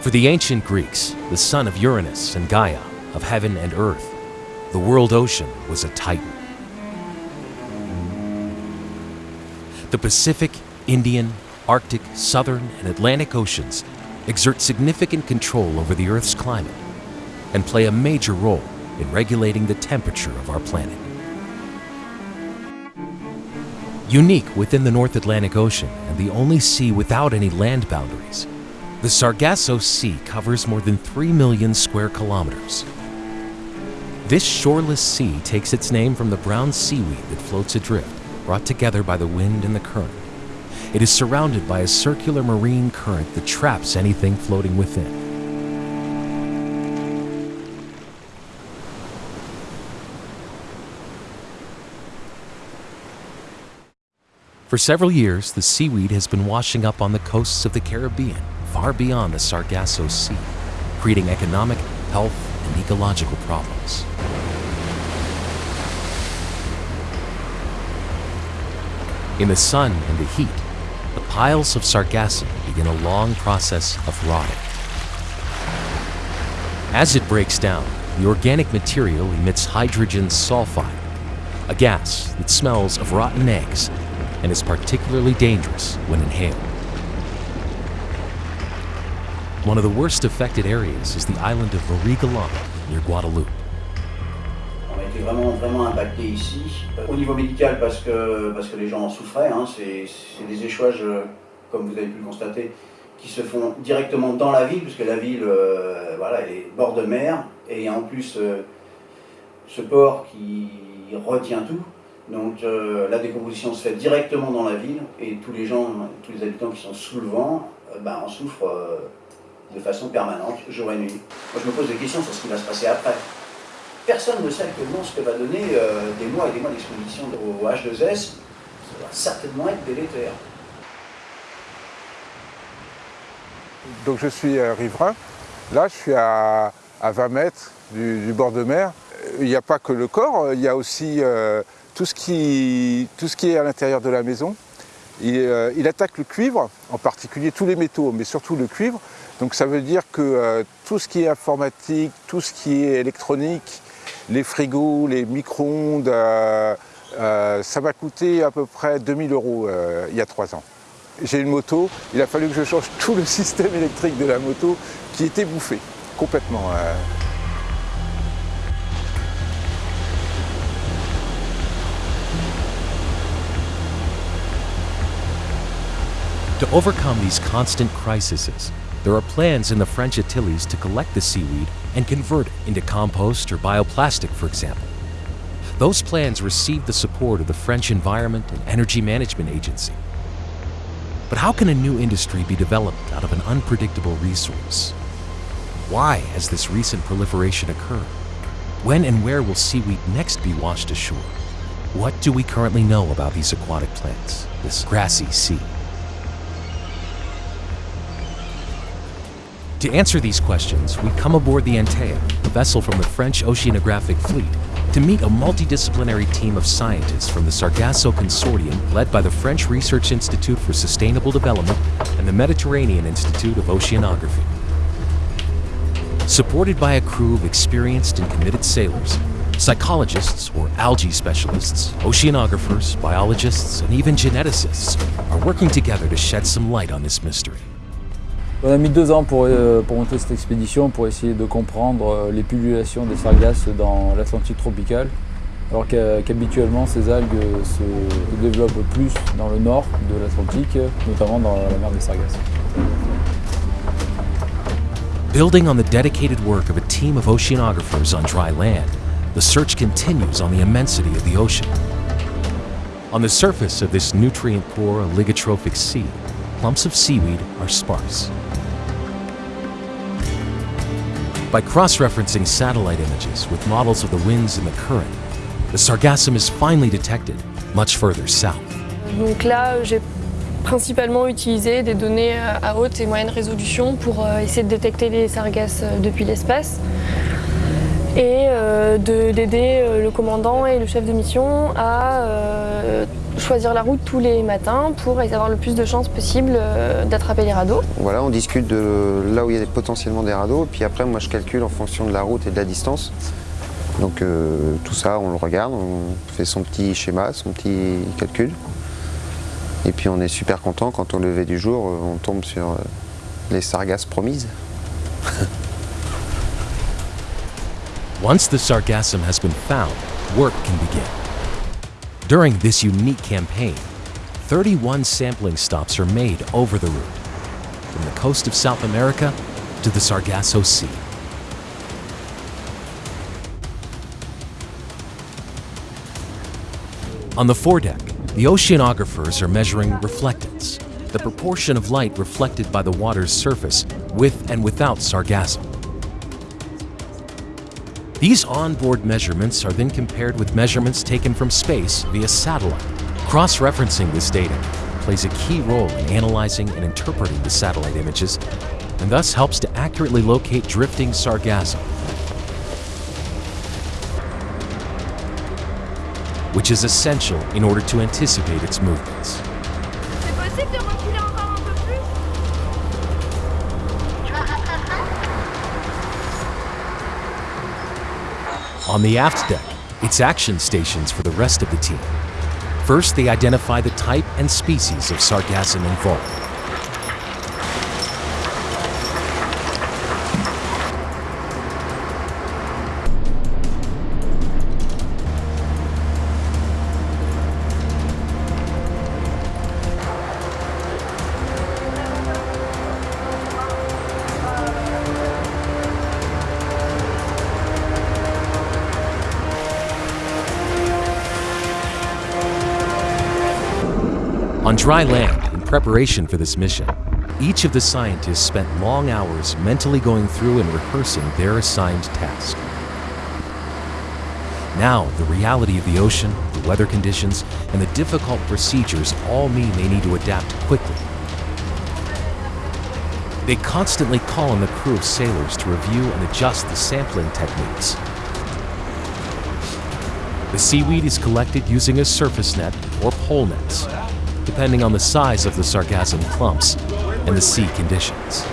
For the ancient Greeks, the son of Uranus and Gaia, of heaven and earth, the world ocean was a titan. The Pacific, Indian, Arctic, Southern, and Atlantic Oceans exert significant control over the Earth's climate and play a major role in regulating the temperature of our planet. Unique within the North Atlantic Ocean and the only sea without any land boundaries, the Sargasso Sea covers more than 3 million square kilometers. This shoreless sea takes its name from the brown seaweed that floats adrift, brought together by the wind and the current. It is surrounded by a circular marine current that traps anything floating within. For several years, the seaweed has been washing up on the coasts of the Caribbean, far beyond the Sargasso Sea, creating economic, health, and ecological problems. In the sun and the heat, the piles of sargassum begin a long process of rotting. As it breaks down, the organic material emits hydrogen sulfide, a gas that smells of rotten eggs and is particularly dangerous when inhaled. One of the worst affected areas is the island of near Guadeloupe. On a été vraiment, vraiment impacté ici. Au niveau médical, parce que, parce que les gens en souffraient, hein, c'est des échouages, euh, comme vous avez pu le constater, qui se font directement dans la ville, puisque la ville euh, voilà, est bord de mer, et en plus euh, ce port qui retient tout. Donc euh, la décomposition se fait directement dans la ville, et tous les gens, tous les habitants qui sont sous le vent, euh, ben, en souffrent euh, de façon permanente, jour et nuit. Moi je me pose des questions sur ce qui va se passer après. Personne ne sait actuellement ce que va donner des mois et des mois d'exposition au H2S, ça va certainement être délétère. Donc je suis riverain, là je suis à, 20 mètres du, bord de mer. Il n'y a pas que le corps, il y a aussi tout ce qui, tout ce qui est à l'intérieur de la maison. Il, il, attaque le cuivre, en particulier tous les métaux, mais surtout le cuivre. Donc ça veut dire que euh, tout ce qui est informatique, tout ce qui est électronique, les frigos, les micro-ondes, euh, euh, ça m'a coûté à peu près 2000 euros il y a trois ans. J'ai une moto, il a fallu que je change tout le système électrique de la moto qui était bouffé, complètement. Overcome these constant crises, there are plans in the French Antilles to collect the seaweed and convert it into compost or bioplastic, for example. Those plans received the support of the French Environment and Energy Management Agency. But how can a new industry be developed out of an unpredictable resource? Why has this recent proliferation occurred? When and where will seaweed next be washed ashore? What do we currently know about these aquatic plants, this grassy sea? To answer these questions, we come aboard the Antea, a vessel from the French oceanographic fleet, to meet a multidisciplinary team of scientists from the Sargasso Consortium led by the French Research Institute for Sustainable Development and the Mediterranean Institute of Oceanography. Supported by a crew of experienced and committed sailors, phycologists or algae specialists, oceanographers, biologists, and even geneticists are working together to shed some light on this mystery. On a mis deux ans pour, euh, pour monter cette expédition pour essayer de comprendre euh, les pullulations des sargasses dans l'Atlantique tropical, alors qu'habituellement ces algues se développent plus dans le nord de l'Atlantique, notamment dans la mer des Sargasses. Building on the dedicated work of a team of oceanographers on dry land, the search continues on the immensity of the ocean. On the surface of this nutrient-poor oligotrophic sea, clumps of seaweed are sparse. By cross-referencing satellite images with models of the winds and the current, the sargassum is finally detected much further south. Donc là, j'ai principalement utilisé des données à haute et moyenne résolution pour euh, essayer de détecter les sargasses euh, depuis l'espace et euh, d'aider le commandant et le chef de mission à choisir la route tous les matins pour avoir le plus de chances possible euh, d'attraper les radeaux. Voilà, on discute de là où il y a potentiellement des radeaux, et puis après moi je calcule en fonction de la route et de la distance. Donc euh, tout ça, on le regarde, on fait son petit schéma, son petit calcul. Et puis on est super content quand au lever du jour, on tombe sur les sargasses promises. Once the sargassum has been found, work can begin. During this unique campaign, 31 sampling stops are made over the route, from the coast of South America to the Sargasso Sea. On the foredeck, the oceanographers are measuring reflectance, the proportion of light reflected by the water's surface with and without sargassum. These onboard measurements are then compared with measurements taken from space via satellite. Cross-referencing this data plays a key role in analyzing and interpreting the satellite images, and thus helps to accurately locate drifting sargassum, which is essential in order to anticipate its movements. On the aft deck, it's action stations for the rest of the team. First, they identify the type and species of sargassum involved. On dry land, in preparation for this mission, each of the scientists spent long hours mentally going through and rehearsing their assigned task. Now, the reality of the ocean, the weather conditions, and the difficult procedures all mean they need to adapt quickly. They constantly call on the crew of sailors to review and adjust the sampling techniques. The seaweed is collected using a surface net or pole nets, depending on the size of the sargassum clumps and the sea conditions.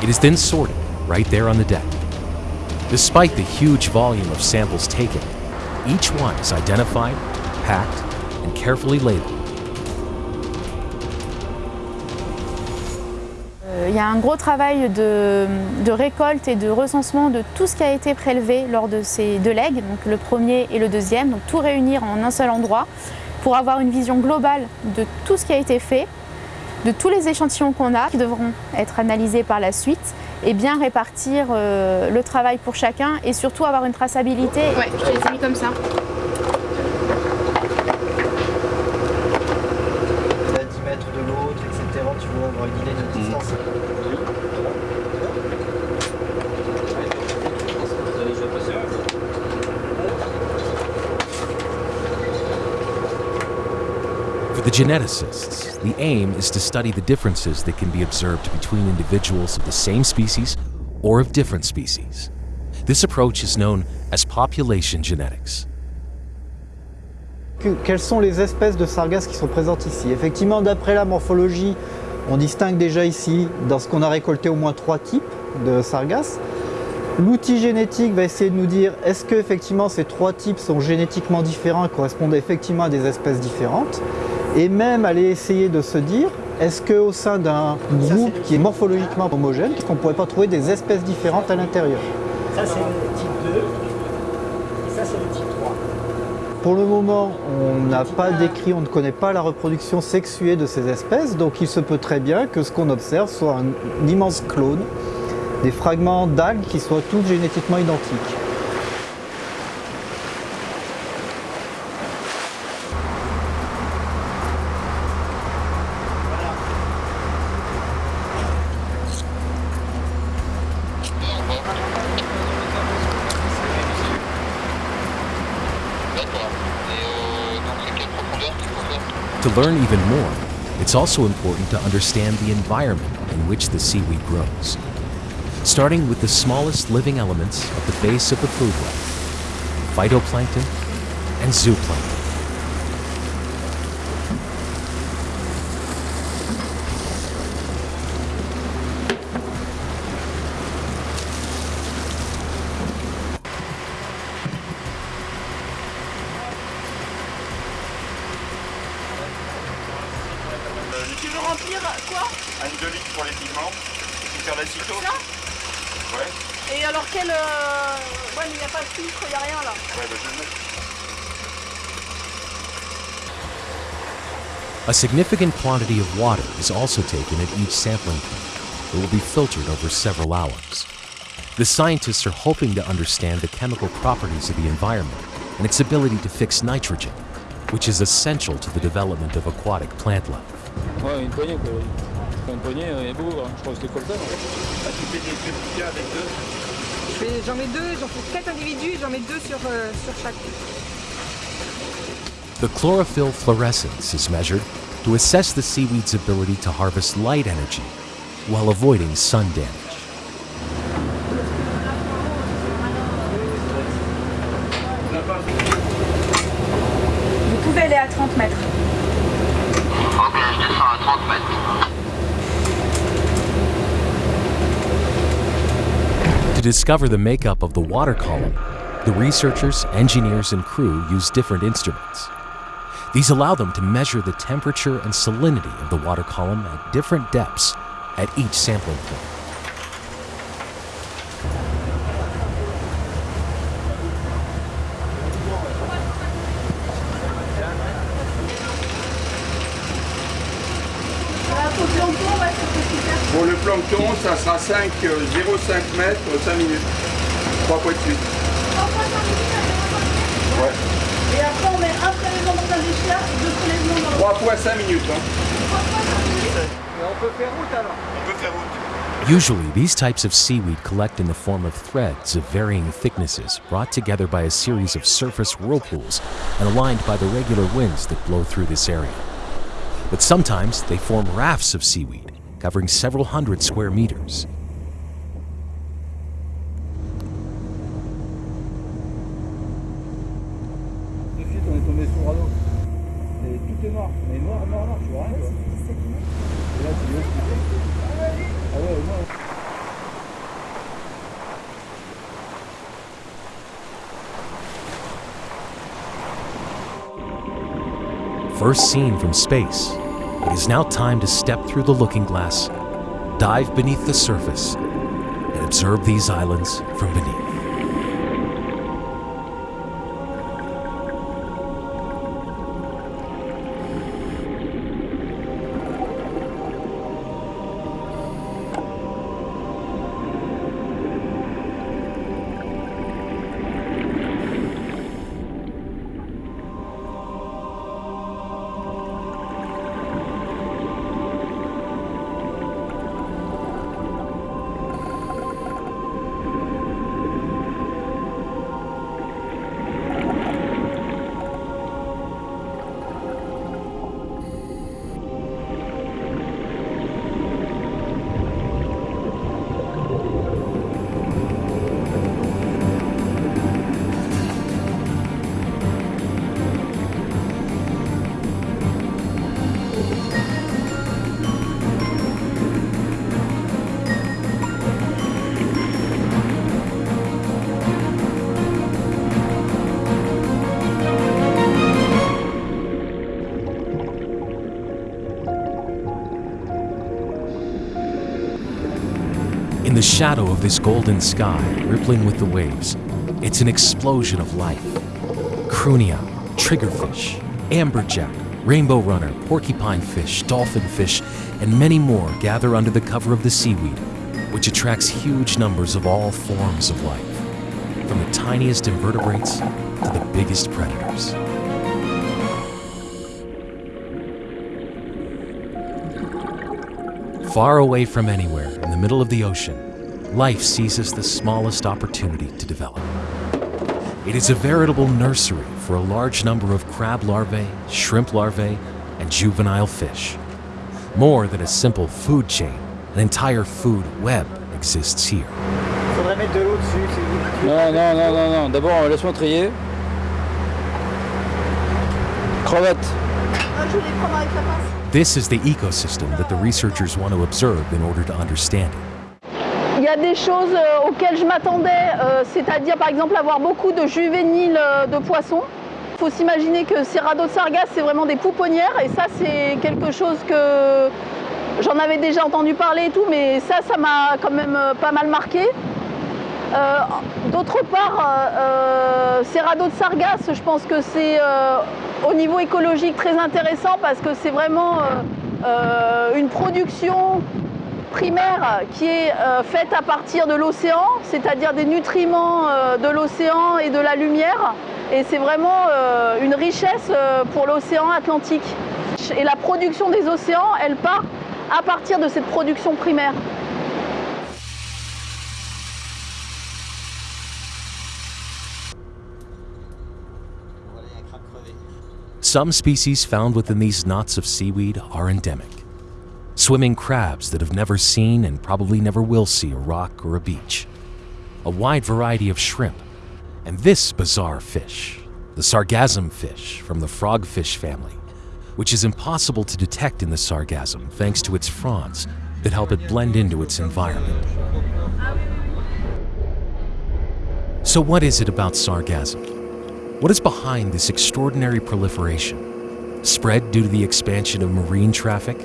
It is then sorted right there on the deck. Despite the huge volume of samples taken, each one is identified, packed, and carefully labeled. Y a un gros travail de, récolte et de recensement de tout ce qui a été prélevé lors de ces deux legs, donc le premier et le deuxième, donc tout réunir en un seul endroit pour avoir une vision globale de tout ce qui a été fait, de tous les échantillons qu'on a qui devront être analysés par la suite et bien répartir euh, le travail pour chacun et surtout avoir une traçabilité. Ouais, je te les ai mis comme ça. à 10 mètres de l'autre, etc. Tu vois, avoir une idée de distance. For the geneticists, the aim is to study the differences that can be observed between individuals of the same species or of different species. This approach is known as population genetics. Que- Quelles sont les espèces de sargasses qui sont présentes ici? Effectivement, d'après la morphologie, on distingue déjà ici, dans ce qu'on a récolté, au moins trois types de sargasses. L'outil génétique va essayer de nous dire est-ce que effectivement ces trois types sont génétiquement différents et correspondent effectivement à des espèces différentes? Et même aller essayer de se dire est-ce qu'au sein d'un groupe qui est morphologiquement homogène, est-ce qu'on ne pourrait pas trouver des espèces différentes à l'intérieur? Ça, c'est le type 2. Et ça, c'est le type 3. Pour le moment, on n'a pas décrit, on ne connaît pas la reproduction sexuée de ces espèces, donc il se peut très bien que ce qu'on observe soit un, un immense clone, des fragments d'algues qui soient tous génétiquement identiques. To learn even more, it's also important to understand the environment in which the seaweed grows. starting with the smallest living elements at the base of the food web phytoplankton and zooplankton. Tu veux remplir euh, quoi Un 2 litres pour les pigments. Tu faire l'acéto Ça Ouais. Et alors quel... euh, Ouais mais il n'y a pas de filtre, il n'y a rien là. Ouais, bah, je le mettre. A significant quantity of water is also taken at each sampling point. It will be filtered over several hours. The scientists are hoping to understand the chemical properties of the environment and its ability to fix nitrogen, which is essential to the development of aquatic plant life. Ouais, une poignée quoi. Enfin, une poignée, il y a beaucoup, hein. je crois que c'était coltan. Ah, tu fais des petits avec deux J'en mets deux, j'en fais quatre individus, j'en mets deux sur, euh, sur chaque. The chlorophyll fluorescence is measured to assess the seaweed's ability to harvest light energy while avoiding sun damage. Vous pouvez aller à 30 mètres. To discover the makeup of the water column, the researchers, engineers, and crew use different instruments. These allow them to measure the temperature and salinity of the water column at different depths at each sampling point. Pour ça sera 5, euh, 0,5 mètres, euh, 5 minutes. 3 fois de suite. Ouais. Et après on met un prélèvement dans un déchet et deux prélèvements dans 3 fois 5 minutes. Hein. Et on peut faire route alors On peut faire route. Usually, these types of seaweed collect in the form of threads of varying thicknesses brought together by a series of surface whirlpools and aligned by the regular winds that blow through this area. But sometimes they form rafts of seaweed, covering several hundred square meters. First seen from space, it is now time to step through the looking glass, dive beneath the surface, and observe these islands from beneath. The shadow of this golden sky, rippling with the waves, it's an explosion of life. Crunia, triggerfish, amberjack, rainbow runner, porcupine fish, dolphin fish, and many more gather under the cover of the seaweed, which attracts huge numbers of all forms of life, from the tiniest invertebrates to the biggest predators. Far away from anywhere, in the middle of the ocean, life seizes the smallest opportunity to develop. It is a veritable nursery for a large number of crab larvae, shrimp larvae, and juvenile fish. More than a simple food chain, an entire food web exists here. Il faudrait mettre de l'eau dessus. Non, non, non, non, non. D'abord, laisse-moi trier. Crevette. Ah, je vais les prendre avec la pince. This is the ecosystem that the researchers want to observe in order to understand it. Il y a des choses euh, auxquelles je m'attendais, euh, c'est-à-dire par exemple avoir beaucoup de juvéniles euh, de poissons. Il faut s'imaginer que ces radeaux de sargasses, c'est vraiment des pouponnières et ça c'est quelque chose que j'en avais déjà entendu parler et tout, mais ça, ça m'a quand même pas mal marqué. D'autre part, ces radeaux de sargasses, je pense que c'est au niveau écologique très intéressant parce que c'est vraiment une production primaire qui est euh, faite à partir de l'océan, c'est-à-dire des nutriments euh, de l'océan et de la lumière. Et c'est vraiment euh, une richesse pour l'océan Atlantique. Et la production des océans, elle part à partir de cette production primaire. Some species found within these knots of seaweed are endemic. Swimming crabs that have never seen and probably never will see a rock or a beach. A wide variety of shrimp. And this bizarre fish, the sargassum fish from the frogfish family, which is impossible to detect in the sargassum thanks to its fronds that help it blend into its environment. So, what is it about sargassum? What is behind this extraordinary proliferation? Spread due to the expansion of marine traffic?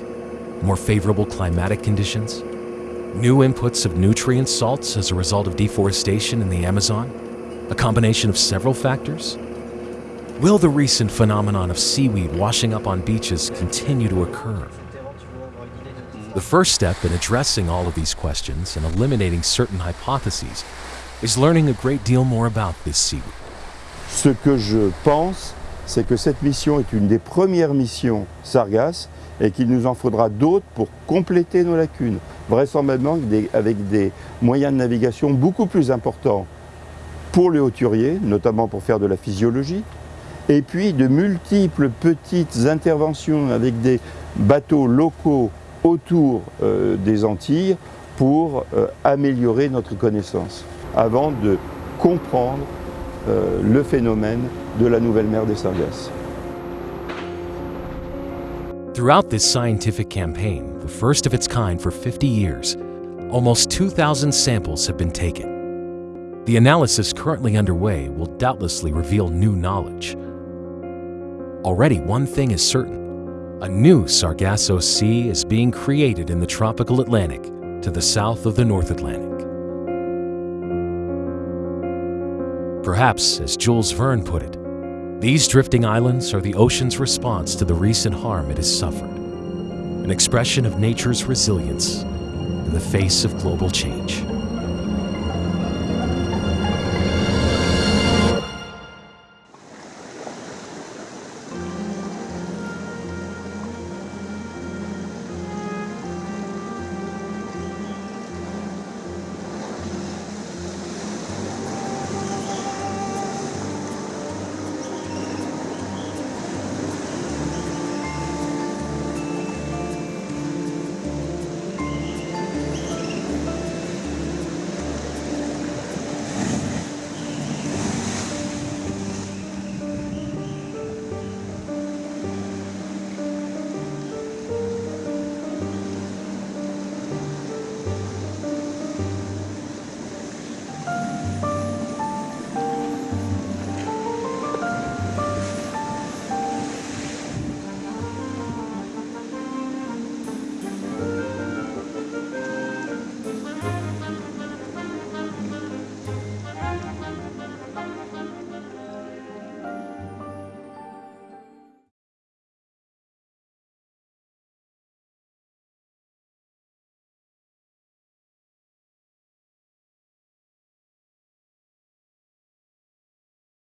More favorable climatic conditions? New inputs of nutrient salts as a result of deforestation in the Amazon? A combination of several factors? Will the recent phenomenon of seaweed washing up on beaches continue to occur? The first step in addressing all of these questions and eliminating certain hypotheses is learning a great deal more about this seaweed. Ce que je pense, c'est que cette mission est une des premières missions Sargasse et qu'il nous en faudra d'autres pour compléter nos lacunes, vraisemblablement avec des, moyens de navigation beaucoup plus importants pour les hauturiers, notamment pour faire de la physiologie, et puis de multiples petites interventions avec des bateaux locaux autour euh, des Antilles pour euh, améliorer notre connaissance, avant de comprendre euh, le phénomène de la nouvelle mer des Sargasses. Throughout this scientific campaign, the first of its kind for 50 years, almost 2,000 samples have been taken. The analysis currently underway will doubtlessly reveal new knowledge. Already, one thing is certain a new Sargasso Sea is being created in the tropical Atlantic to the south of the North Atlantic. Perhaps, as Jules Verne put it, these drifting islands are the ocean's response to the recent harm it has suffered, an expression of nature's resilience in the face of global change.